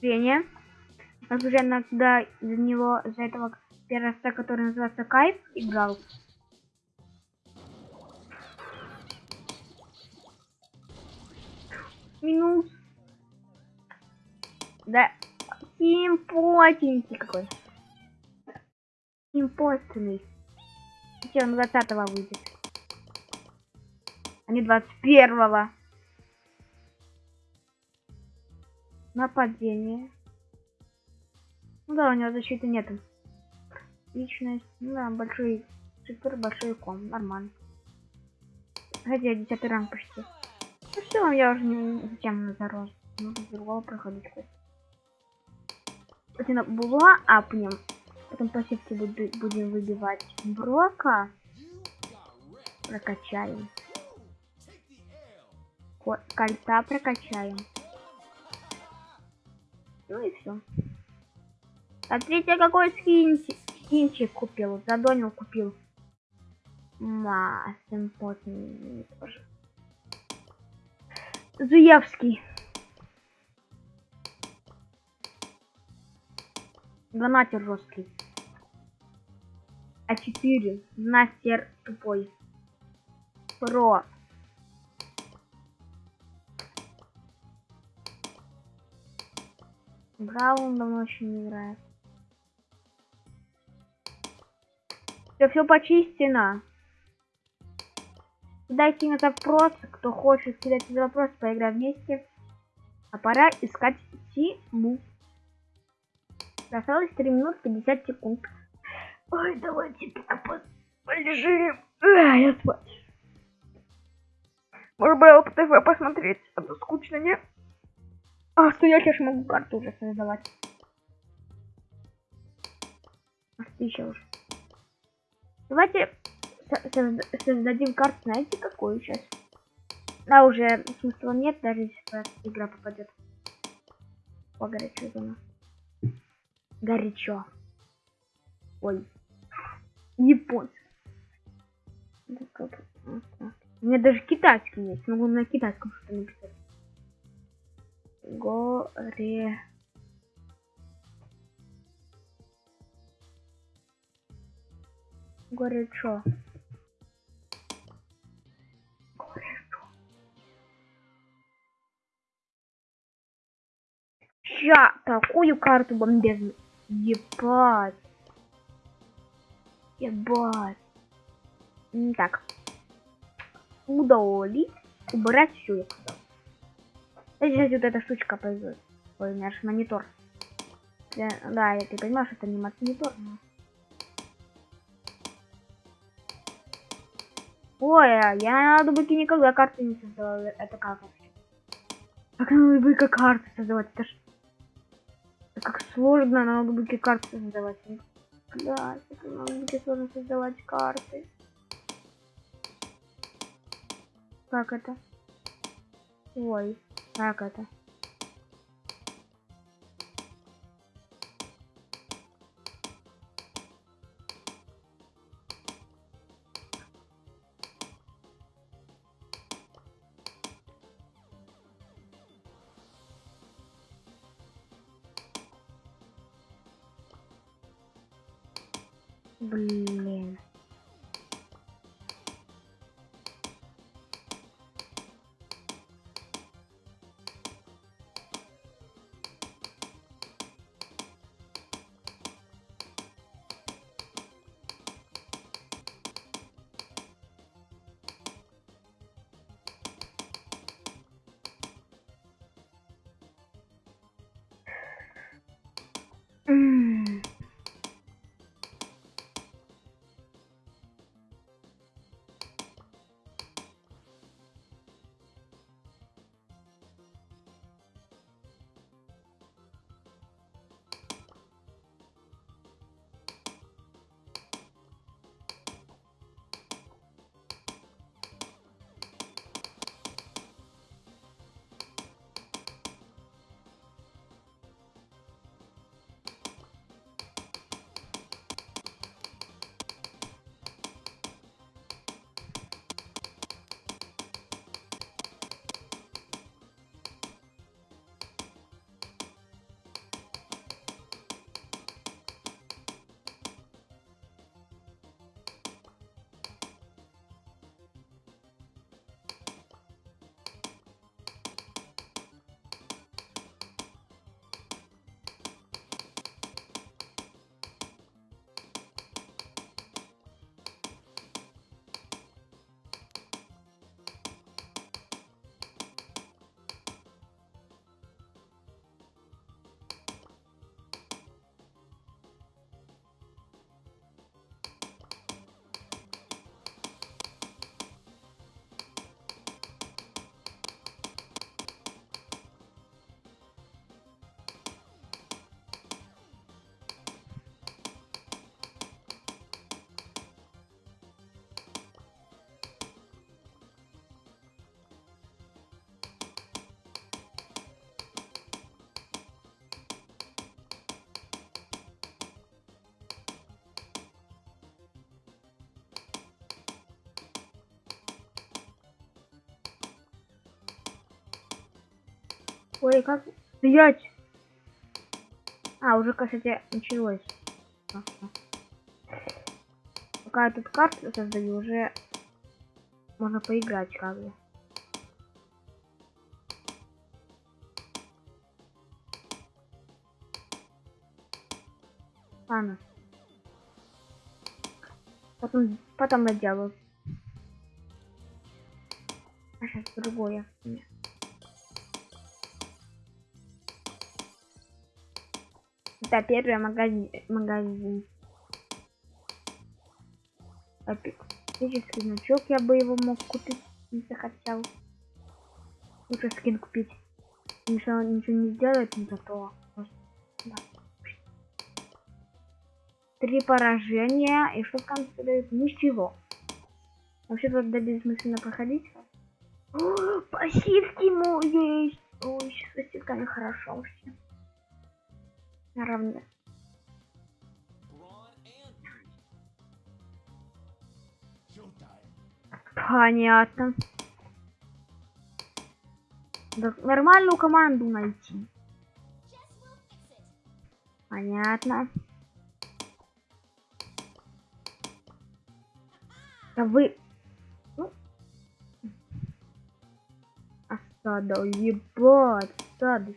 Зрение. Я уже иногда за него, за этого перста, который называется Кайф, играл. Минус. Да, симпотенький какой. Симпотенный. Все, он 20 выйдет. А не 21-го. Нападение. Ну да, у него защиты нету. Личность. Ну да, большой цифр, большой ком. Нормально. Хотя 10 ранг почти. Ну все, я уже не зачем зарос. Нужно с другого проходить хоть. Кстати, була апнем. Потом по сетке будем выбивать Брока. Прокачаем. Кольца прокачаем. Ну и все. Смотрите, какой скинчик, скинчик купил. Задонил купил. Ма, симпотный. Зуевский. Донатер жесткий. А4. Настер тупой. Про. Браун давно еще не играет. Все, все почистено. Кидайте на запрос, кто хочет кидать запрос, поиграем вместе. А пора искать Тиму. Осталось 3 минут 50 секунд. Ой, давайте пока полежим. А, я спать. Может быть, ТВ посмотреть, а то скучно, нет? А, что я сейчас могу карту уже создавать. А еще уже. Давайте создадим карту, знаете, какую сейчас? Да, уже смысла нет, даже если игра попадет. Погорячо зона. Горячо. Ой. Японцы. У меня даже китайский есть. Могу на китайском что-то написать горе. Горячо горячо ща такую карту бомбезную. Ебать. Ебать. Так. Удалить убрать все Здесь вот эта штучка пойдет. Ой, у меня же монитор. Я, да, я ты понимаешь, это не монитор. Но... Ой, а я на ноутбуке никогда карты не создавала. Это как вообще? Как на ноутбуке карты создавать? Это ж... Это как сложно на ноутбуке карты создавать. Да, это на ноутбуке сложно создавать карты. Как это? Ой. Как это? Блин. Mm. Ой, как стоять? А, уже, кстати, началось. Пока я тут карту создаю, уже можно поиграть как бы. Ладно. Потом, потом доделаю. А сейчас другое. Нет. Это первый магазин. магазин. Эпический значок я бы его мог купить, если захотел. Лучше скин купить. Ничего, ничего не сделает, но зато. Да. Три поражения. И что в конце дают? Ничего. Вообще тут да бессмысленно проходить. О, пассивки ему есть. Ой, с пассивками хорошо вообще. Наравне. Понятно. Да, нормальную команду найти. Понятно. Да вы... Ну. Осада, ебать, осады.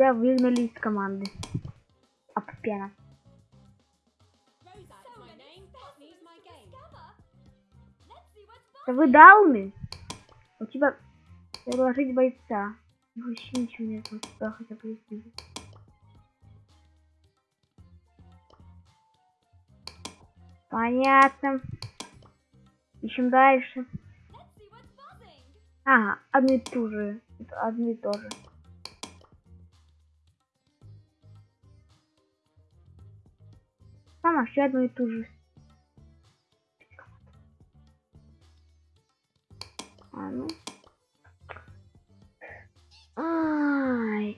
Тебя выгнали из команды. Аппена. Да вы дауны? У тебя предложить бойца. Вообще ничего нет, вот сюда хотя бы есть. Понятно. Ищем дальше. Ага, одно и то же. Одно и. Там вообще одно и то же. А ну. Ай,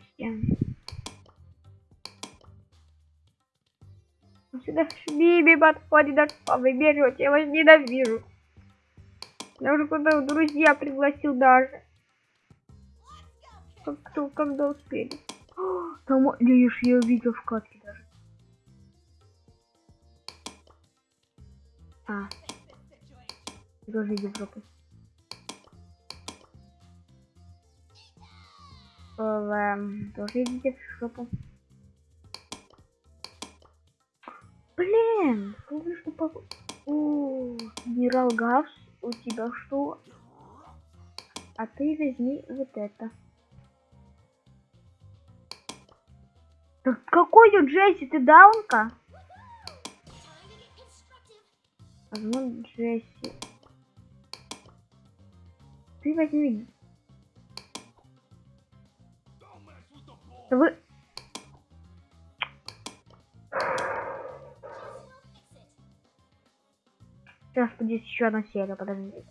Сюда Биби подходит, даже побежать, я вас ненавижу. Я уже куда друзья пригласил даже. Как кто, когда успели. Там, видишь, я увидел в катке А. Тоже Европы. Эм, тоже идите в жопу. Блин, скажи, что по... О, генерал Гавс, у тебя что? А ты возьми вот это. Так какой у Джесси, ты даунка? Возьму Джесси. Ты возьми. Вы... Сейчас будет еще одна серия, подождите.